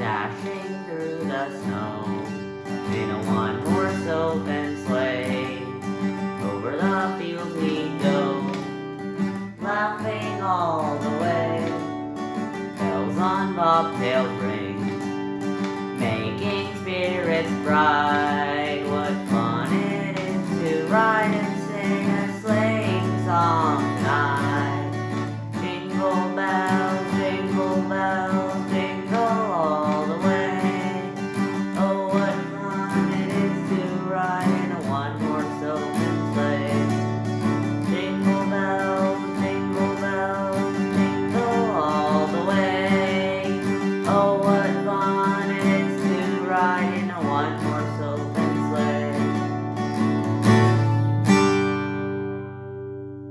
dashing through the snow in a one-horse open sleigh. Over the fields we go, laughing all the way. Bells on bobtail ring, making spirits bright. What fun it is to ride and sing. oh